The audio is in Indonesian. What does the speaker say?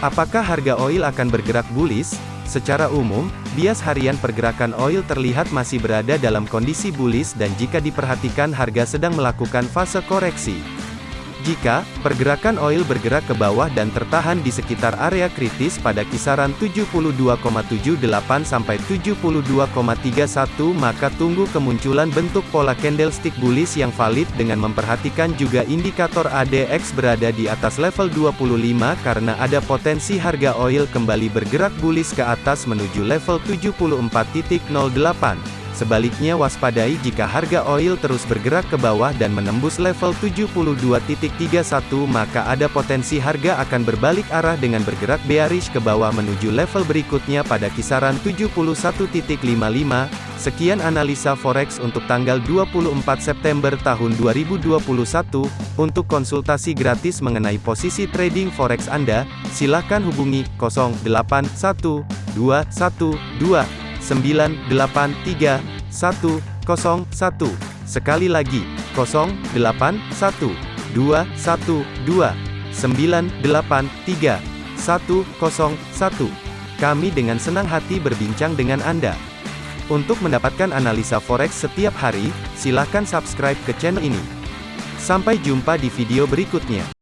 Apakah harga oil akan bergerak bullish? Secara umum, bias harian pergerakan oil terlihat masih berada dalam kondisi bullish dan jika diperhatikan harga sedang melakukan fase koreksi. Jika pergerakan oil bergerak ke bawah dan tertahan di sekitar area kritis pada kisaran 72,78 sampai 72,31 maka tunggu kemunculan bentuk pola candlestick bullish yang valid dengan memperhatikan juga indikator ADX berada di atas level 25 karena ada potensi harga oil kembali bergerak bullish ke atas menuju level 74.08. Sebaliknya waspadai jika harga oil terus bergerak ke bawah dan menembus level 72.31 maka ada potensi harga akan berbalik arah dengan bergerak bearish ke bawah menuju level berikutnya pada kisaran 71.55. Sekian analisa forex untuk tanggal 24 September tahun 2021. Untuk konsultasi gratis mengenai posisi trading forex Anda, silakan hubungi 081212 983 101. Sekali lagi, 081 212 983 101. Kami dengan senang hati berbincang dengan Anda. Untuk mendapatkan analisa forex setiap hari, silakan subscribe ke channel ini. Sampai jumpa di video berikutnya.